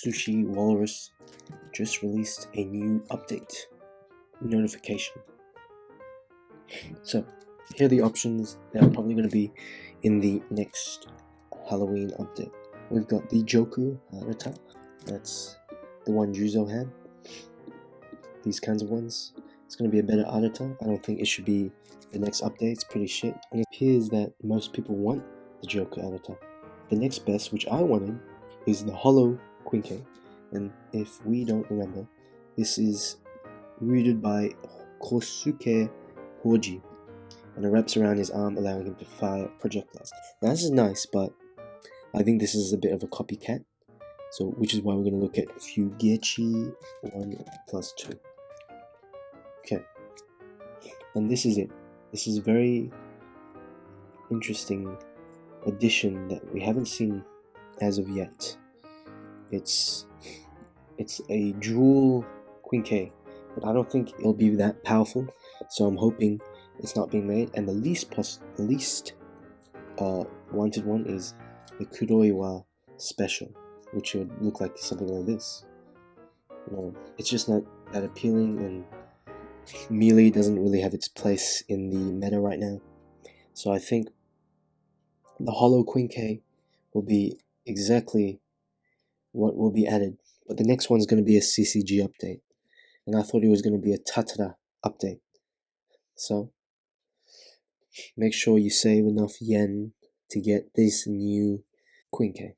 Sushi Walrus just released a new update notification. So, here are the options that are probably going to be in the next Halloween update. We've got the Joker Arata, uh, that's the one Juzo had. These kinds of ones. It's going to be a better Arata. I don't think it should be the next update. It's pretty shit. And it appears that most people want the Joker Arata. The next best, which I wanted, is the Hollow Quinque. And if we don't remember, this is rooted by Kosuke Hoji, and it wraps around his arm, allowing him to fire projectiles. Now this is nice, but I think this is a bit of a copycat. So, which is why we're going to look at Fueguchi 1 plus 2. Okay. And this is it. This is a very interesting addition that we haven't seen as of yet. It's it's a jewel k, but I don't think it'll be that powerful. So I'm hoping it's not being made. And the least least uh, wanted one is the Kuroiwa special, which would look like something like this. You know, it's just not that appealing, and melee doesn't really have its place in the meta right now. So I think the Hollow Quinque will be exactly what will be added. But the next one is going to be a CCG update. And I thought it was going to be a Tatara update. So, make sure you save enough yen to get this new Quinque.